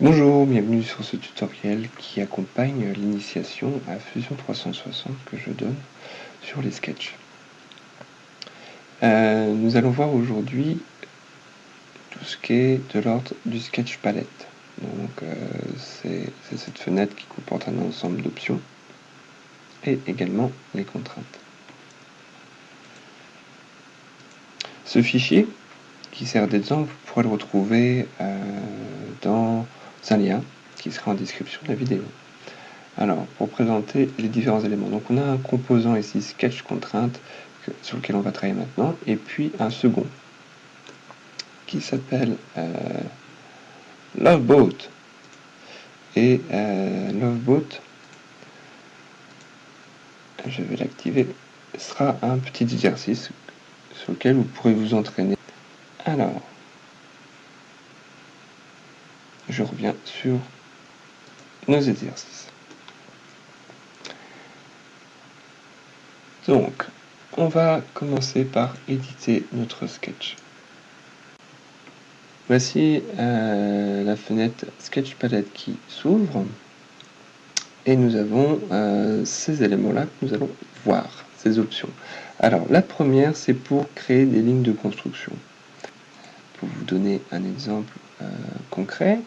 Bonjour, bienvenue sur ce tutoriel qui accompagne l'initiation à Fusion 360 que je donne sur les sketchs. Euh, nous allons voir aujourd'hui tout ce qui est de l'ordre du sketch palette. Donc euh, c'est cette fenêtre qui comporte un ensemble d'options et également les contraintes. Ce fichier qui sert d'exemple, vous pourrez le retrouver euh, dans un lien qui sera en description de la vidéo. Alors, pour présenter les différents éléments. Donc, on a un composant ici, sketch contrainte, sur lequel on va travailler maintenant, et puis un second, qui s'appelle euh, Loveboat. Et euh, Loveboat, je vais l'activer, sera un petit exercice sur lequel vous pourrez vous entraîner. Alors, je reviens sur nos exercices. Donc, on va commencer par éditer notre sketch. Voici euh, la fenêtre Sketch Palette qui s'ouvre et nous avons euh, ces éléments-là que nous allons voir, ces options. Alors, la première, c'est pour créer des lignes de construction. Pour vous donner un exemple euh, concret,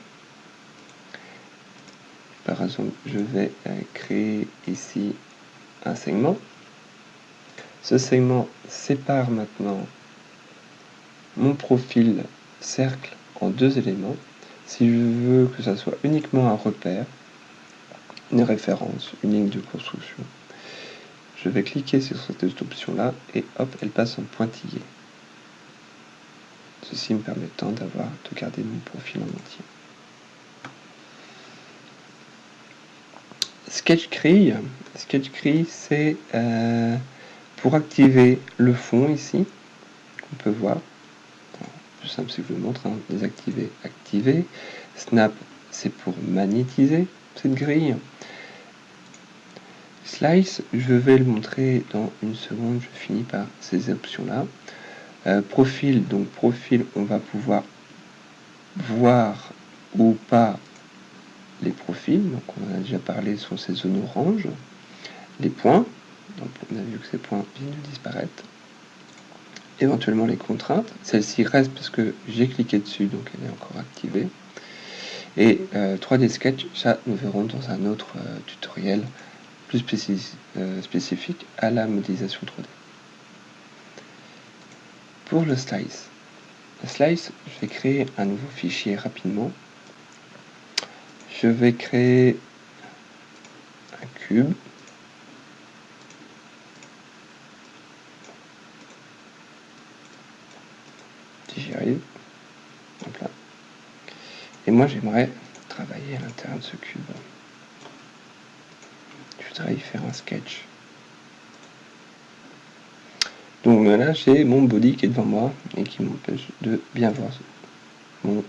par exemple, je vais créer ici un segment. Ce segment sépare maintenant mon profil cercle en deux éléments. Si je veux que ça soit uniquement un repère, une référence, une ligne de construction, je vais cliquer sur cette option-là et hop, elle passe en pointillé. Ceci me permettant d'avoir de garder mon profil en entier. Sketch Sketch c'est euh, pour activer le fond ici, on peut voir. Plus simple, si je vous montre, hein, désactiver, activer. Snap, c'est pour magnétiser cette grille. Slice, je vais le montrer dans une seconde, je finis par ces options-là. Euh, profil, donc profil, on va pouvoir voir ou pas les profils, donc on en a déjà parlé, sont ces zones oranges, les points, donc on a vu que ces points viennent de disparaître, éventuellement les contraintes, celle-ci reste parce que j'ai cliqué dessus, donc elle est encore activée, et 3D euh, Sketch, ça nous verrons dans un autre euh, tutoriel plus euh, spécifique à la modélisation 3D. Pour le slice, le slice, je vais créer un nouveau fichier rapidement je vais créer un cube. Si j'y arrive. Et moi j'aimerais travailler à l'intérieur de ce cube. Je voudrais y faire un sketch. Donc là j'ai mon body qui est devant moi et qui m'empêche de bien voir euh,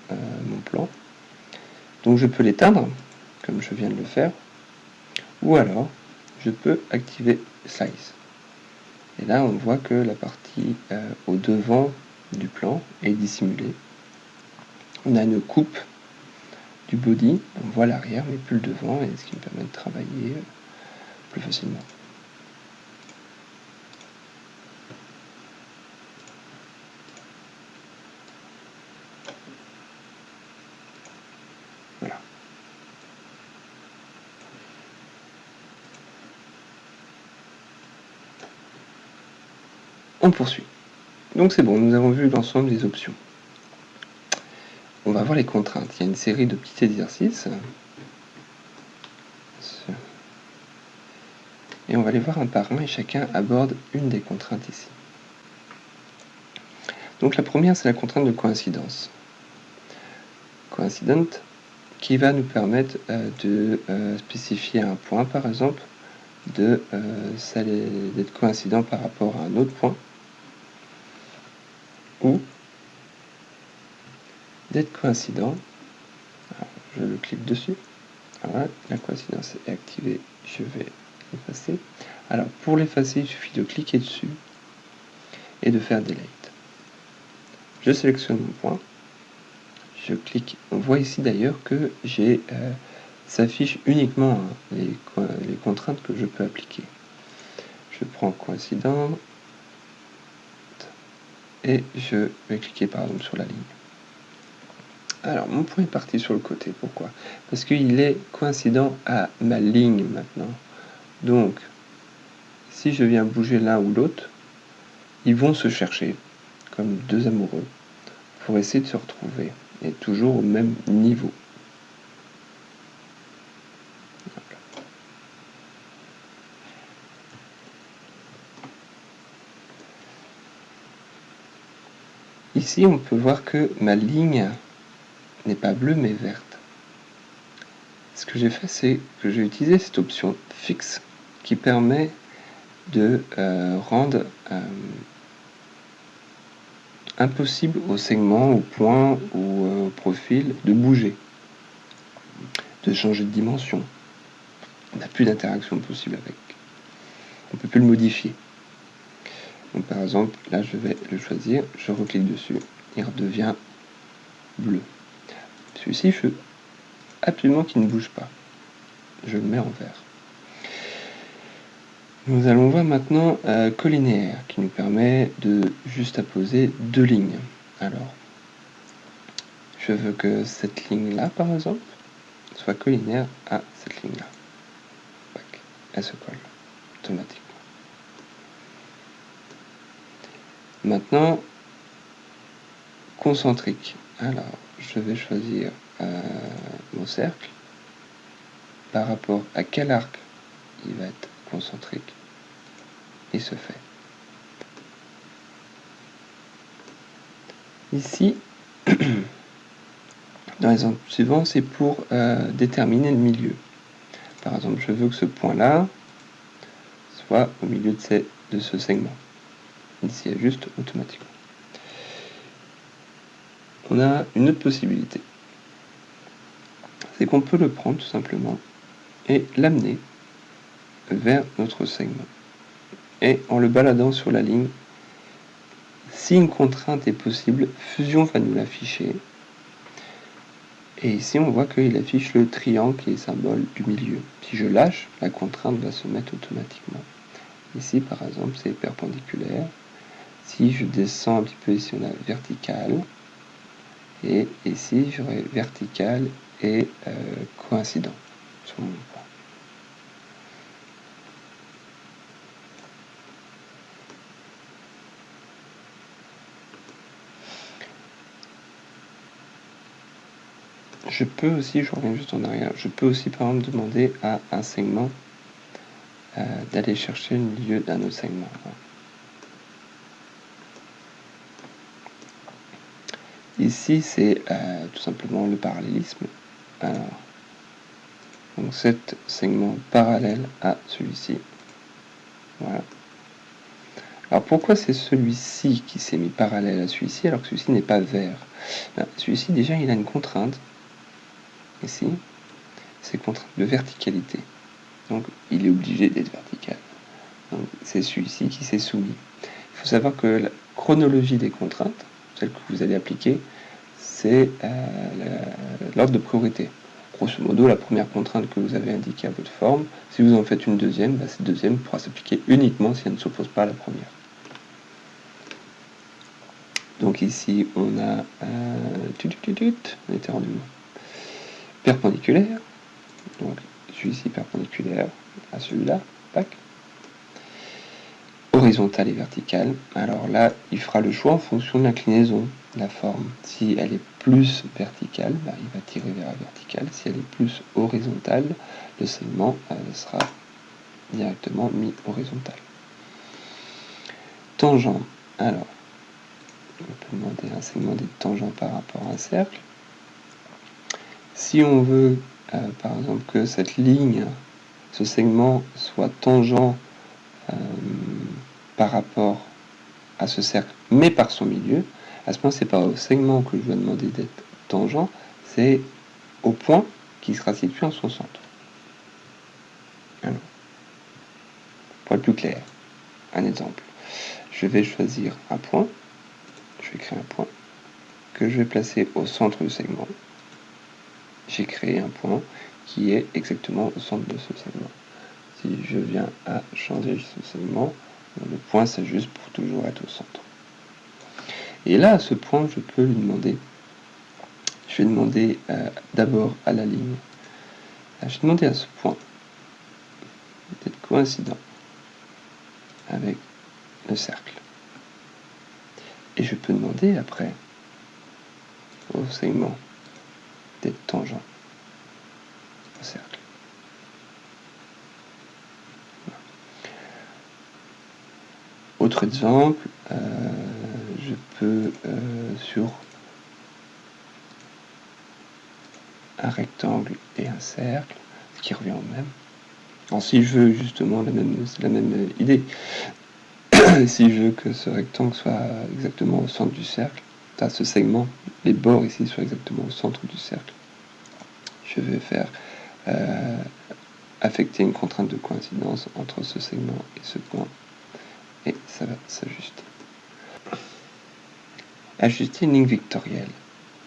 mon plan. Donc je peux l'éteindre, comme je viens de le faire, ou alors je peux activer Size. Et là, on voit que la partie euh, au devant du plan est dissimulée. On a une coupe du body, on voit l'arrière mais plus le devant, et ce qui me permet de travailler euh, plus facilement. On poursuit. Donc c'est bon, nous avons vu l'ensemble des options. On va voir les contraintes. Il y a une série de petits exercices. Et on va les voir un par un et chacun aborde une des contraintes ici. Donc la première, c'est la contrainte de coïncidence. Coincident, qui va nous permettre euh, de euh, spécifier un point, par exemple, d'être euh, coïncident par rapport à un autre point ou d'être coïncident. je le clique dessus. Voilà, la coïncidence est activée. Je vais l'effacer. Alors, pour l'effacer, il suffit de cliquer dessus et de faire Delete. Je sélectionne mon point. je clique, on voit ici d'ailleurs que j'ai s'affiche uniquement hein, les, contraintes que je peux appliquer. Je prends coïncident et je vais cliquer par exemple sur la ligne. Alors mon point est parti sur le côté, pourquoi? Parce qu'il est coïncident à ma ligne maintenant. Donc si je viens bouger l'un ou l'autre, ils vont se chercher comme deux amoureux pour essayer de se retrouver et toujours au même niveau. Ici, on peut voir que ma ligne n'est pas bleue mais verte. Ce que j'ai fait, c'est que j'ai utilisé cette option fixe qui permet de euh, rendre euh, impossible au segment, au point ou au profil de bouger, de changer de dimension. On n'a plus d'interaction possible avec. On ne peut plus le modifier. Donc par exemple, là je vais le choisir, je reclique dessus, il redevient bleu. Celui-ci, je veux absolument qu'il ne bouge pas. Je le mets en vert. Nous allons voir maintenant euh, collinéaire qui nous permet de juste apposer deux lignes. Alors, je veux que cette ligne-là, par exemple, soit collinaire à cette ligne-là. Elle se colle automatiquement. Maintenant, concentrique. Alors, je vais choisir euh, mon cercle. Par rapport à quel arc il va être concentrique, il se fait. Ici, dans l'exemple suivant, c'est pour euh, déterminer le milieu. Par exemple, je veux que ce point-là soit au milieu de, de ce segment. S'y ajuste automatiquement. On a une autre possibilité. C'est qu'on peut le prendre tout simplement et l'amener vers notre segment. Et en le baladant sur la ligne, si une contrainte est possible, Fusion va nous l'afficher. Et ici, on voit qu'il affiche le triangle qui est symbole du milieu. Si je lâche, la contrainte va se mettre automatiquement. Ici, par exemple, c'est perpendiculaire. Si je descends un petit peu ici, on a vertical. Et ici, j'aurai vertical et euh, coïncident sur mon point. Je peux aussi, je reviens juste en arrière, je peux aussi par exemple demander à un segment euh, d'aller chercher le milieu d'un autre segment. Ici, c'est euh, tout simplement le parallélisme. Alors, donc cet segment parallèle à celui-ci. Voilà. Alors pourquoi c'est celui-ci qui s'est mis parallèle à celui-ci alors que celui-ci n'est pas vert? Ben, Celui-ci déjà il a une contrainte, ici, c'est contrainte de verticalité. Donc il est obligé d'être vertical. C'est celui-ci qui s'est soumis. Il faut savoir que la chronologie des contraintes, celle que vous allez appliquer, c'est euh, l'ordre de priorité. Grosso modo, la première contrainte que vous avez indiquée à votre forme, si vous en faites une deuxième, bah, cette deuxième pourra s'appliquer uniquement si elle ne s'oppose pas à la première. Donc ici, on a euh, on était rendu perpendiculaire. Donc celui-ci perpendiculaire à celui-là. Horizontal et vertical. Alors là, il fera le choix en fonction de l'inclinaison la forme. Si elle est plus verticale, bah, il va tirer vers la verticale. Si elle est plus horizontale, le segment euh, sera directement mis horizontal. Tangent. Alors, on peut demander un segment des tangents par rapport à un cercle. Si on veut, euh, par exemple, que cette ligne, ce segment soit tangent euh, par rapport à ce cercle, mais par son milieu, à ce moment, c'est pas au segment que je vais demander d'être tangent, c'est au point qui sera situé en son centre. Alors, pour être plus clair, un exemple. Je vais choisir un point, je vais créer un point, que je vais placer au centre du segment. J'ai créé un point qui est exactement au centre de ce segment. Si je viens à changer ce segment, le point s'ajuste pour toujours être au centre. Et là, à ce point, je peux lui demander, je vais demander euh, d'abord à la ligne, je vais demander à ce point d'être coïncident avec le cercle. Et je peux demander après au segment d'être tangent au cercle. Exemple, euh, je peux euh, sur un rectangle et un cercle, ce qui revient au même. Alors si je veux justement la même, la même idée. si je veux que ce rectangle soit exactement au centre du cercle, à ce segment, les bords ici soient exactement au centre du cercle, je vais faire euh, affecter une contrainte de coïncidence entre ce segment et ce point, et ça va s'ajuster. Ajuster une ligne vectorielle.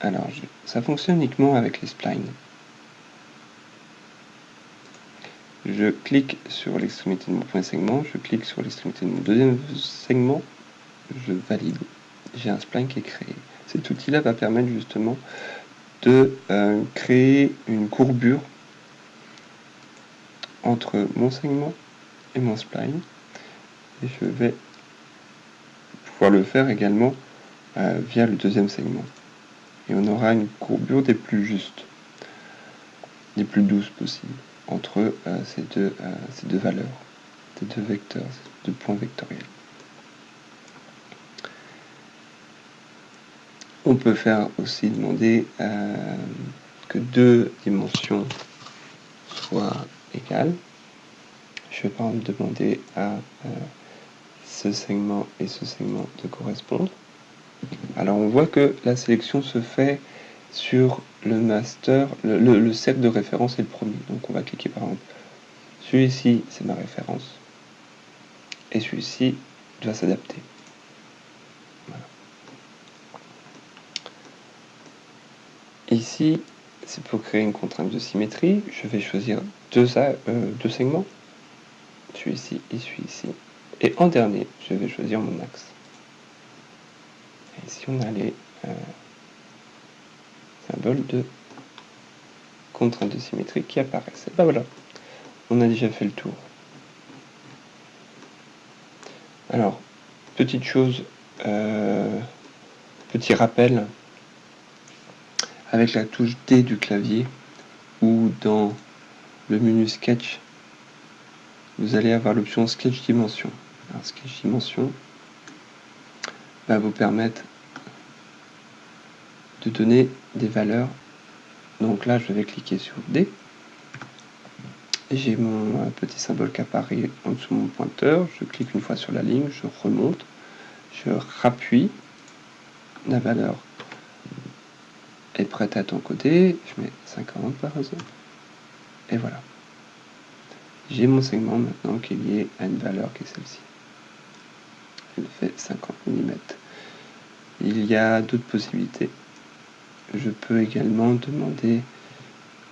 Alors, ça fonctionne uniquement avec les splines. Je clique sur l'extrémité de mon point segment, je clique sur l'extrémité de mon deuxième segment, je valide. J'ai un spline qui est créé. Cet outil-là va permettre justement de euh, créer une courbure entre mon segment et mon spline. Et je vais pouvoir le faire également euh, via le deuxième segment. Et on aura une courbure des plus justes, des plus douces possibles entre euh, ces, deux, euh, ces deux valeurs, ces deux vecteurs, ces deux points vectoriels. On peut faire aussi demander que deux dimensions soient égales. Je vais par exemple demander à ce segment et ce segment de correspondre. Alors on voit que la sélection se fait sur le master, le, cercle de référence est le premier. Donc on va cliquer par exemple. Celui-ci, c'est ma référence. Et celui-ci doit s'adapter. Ici, c'est pour créer une contrainte de symétrie. Je vais choisir deux, euh, deux segments. Celui-ci et celui-ci. Et en dernier, je vais choisir mon axe. Et ici, on a les... Euh, symbole de contrainte de symétrie qui apparaissent. Et ben voilà, on a déjà fait le tour. Alors, petite chose, euh, petit rappel, avec la touche D du clavier ou dans le menu Sketch, vous allez avoir l'option Sketch Dimension. Alors, Sketch Dimension va vous permettre de donner des valeurs. Donc là, je vais cliquer sur D. J'ai mon petit symbole qui apparaît en dessous de mon pointeur. Je clique une fois sur la ligne, je remonte, je rappuie. La valeur est prête à ton côté. Je mets 50 par exemple. Et voilà. J'ai mon segment maintenant qui est lié à une valeur qui est celle-ci. Fait 50 mm. Il y a d'autres possibilités je peux également demander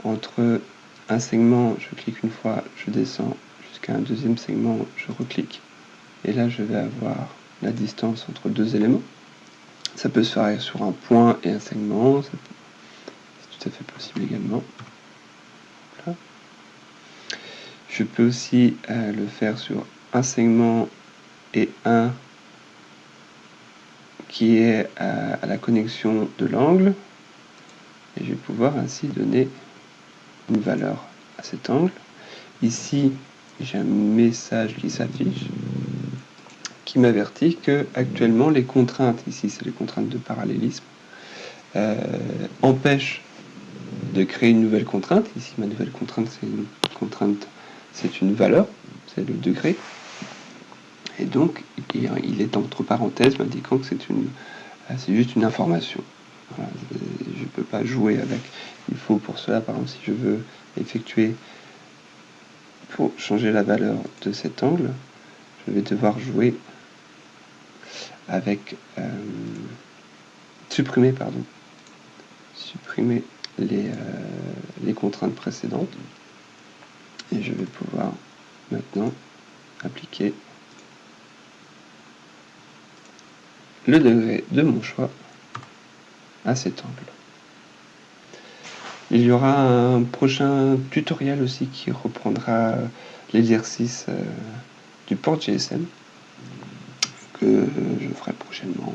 entre un segment, je clique une fois, je descends jusqu'à un deuxième segment, je reclique. Et là, je vais avoir la distance entre deux éléments. Ça peut se faire sur un point et un segment, c'est tout à fait possible également. Je peux aussi euh, le faire sur un segment et un qui est à la connexion de l'angle et je vais pouvoir ainsi donner une valeur à cet angle. Ici, j'ai un message qui s'affiche qui m'avertit que actuellement les contraintes, ici c'est les contraintes de parallélisme, euh, empêchent de créer une nouvelle contrainte. Ici ma nouvelle contrainte c'est une contrainte, c'est une valeur, c'est le degré. Et donc il est entre parenthèses m'indiquant que c'est c'est juste une information je ne peux pas jouer avec. Il faut pour cela, par exemple, si je veux effectuer, pour changer la valeur de cet angle, je vais devoir jouer avec euh, supprimer, pardon, supprimer euh, les contraintes précédentes. Et je vais pouvoir maintenant appliquer le degré de mon choix à cet angle. Il y aura un prochain tutoriel aussi qui reprendra l'exercice euh, du port GSM que je ferai prochainement.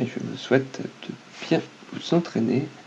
Et je vous souhaite de bien vous entraîner